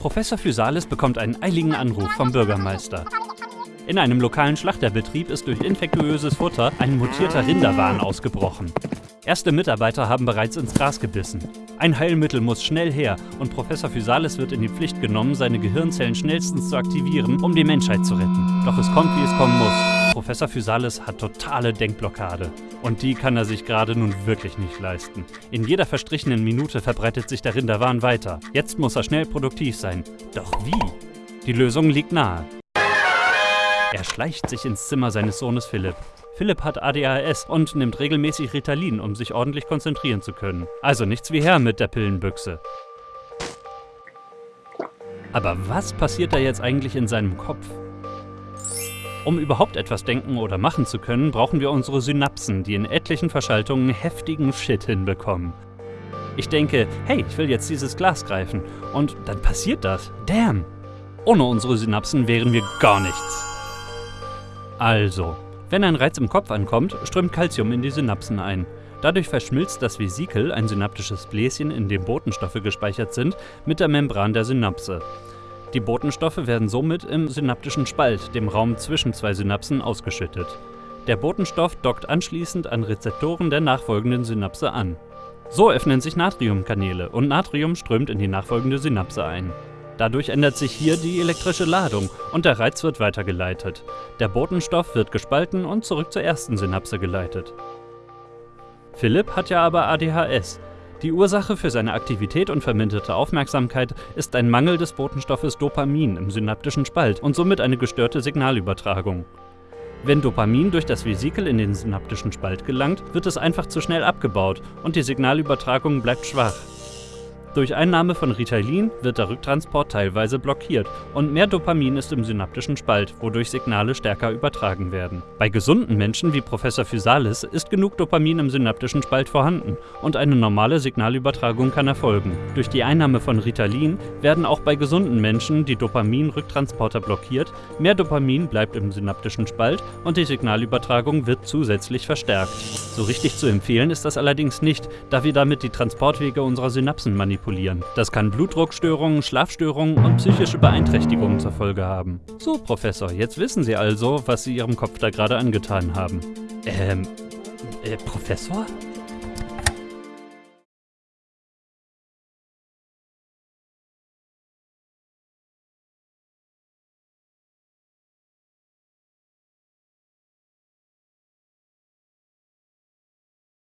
Professor Physalis bekommt einen eiligen Anruf vom Bürgermeister. In einem lokalen Schlachterbetrieb ist durch infektiöses Futter ein mutierter Rinderwahn ausgebrochen. Erste Mitarbeiter haben bereits ins Gras gebissen. Ein Heilmittel muss schnell her und Professor Physalis wird in die Pflicht genommen, seine Gehirnzellen schnellstens zu aktivieren, um die Menschheit zu retten. Doch es kommt, wie es kommen muss. Professor Physalis hat totale Denkblockade. Und die kann er sich gerade nun wirklich nicht leisten. In jeder verstrichenen Minute verbreitet sich der Rinderwahn weiter. Jetzt muss er schnell produktiv sein. Doch wie? Die Lösung liegt nahe. Er schleicht sich ins Zimmer seines Sohnes Philipp. Philipp hat ADHS und nimmt regelmäßig Ritalin, um sich ordentlich konzentrieren zu können. Also nichts wie her mit der Pillenbüchse. Aber was passiert da jetzt eigentlich in seinem Kopf? Um überhaupt etwas denken oder machen zu können, brauchen wir unsere Synapsen, die in etlichen Verschaltungen heftigen Shit hinbekommen. Ich denke, hey, ich will jetzt dieses Glas greifen. Und dann passiert das. Damn! Ohne unsere Synapsen wären wir gar nichts. Also, wenn ein Reiz im Kopf ankommt, strömt Calcium in die Synapsen ein. Dadurch verschmilzt das Vesikel, ein synaptisches Bläschen, in dem Botenstoffe gespeichert sind, mit der Membran der Synapse. Die Botenstoffe werden somit im synaptischen Spalt, dem Raum zwischen zwei Synapsen, ausgeschüttet. Der Botenstoff dockt anschließend an Rezeptoren der nachfolgenden Synapse an. So öffnen sich Natriumkanäle und Natrium strömt in die nachfolgende Synapse ein. Dadurch ändert sich hier die elektrische Ladung und der Reiz wird weitergeleitet. Der Botenstoff wird gespalten und zurück zur ersten Synapse geleitet. Philipp hat ja aber ADHS, die Ursache für seine Aktivität und verminderte Aufmerksamkeit ist ein Mangel des Botenstoffes Dopamin im synaptischen Spalt und somit eine gestörte Signalübertragung. Wenn Dopamin durch das Vesikel in den synaptischen Spalt gelangt, wird es einfach zu schnell abgebaut und die Signalübertragung bleibt schwach. Durch Einnahme von Ritalin wird der Rücktransport teilweise blockiert und mehr Dopamin ist im synaptischen Spalt, wodurch Signale stärker übertragen werden. Bei gesunden Menschen wie Professor Physalis ist genug Dopamin im synaptischen Spalt vorhanden und eine normale Signalübertragung kann erfolgen. Durch die Einnahme von Ritalin werden auch bei gesunden Menschen die Dopamin-Rücktransporter blockiert, mehr Dopamin bleibt im synaptischen Spalt und die Signalübertragung wird zusätzlich verstärkt. So richtig zu empfehlen ist das allerdings nicht, da wir damit die Transportwege unserer Synapsen manipulieren manipulieren. Das kann Blutdruckstörungen, Schlafstörungen und psychische Beeinträchtigungen zur Folge haben. So, Professor, jetzt wissen Sie also, was Sie Ihrem Kopf da gerade angetan haben. Ähm, äh, Professor?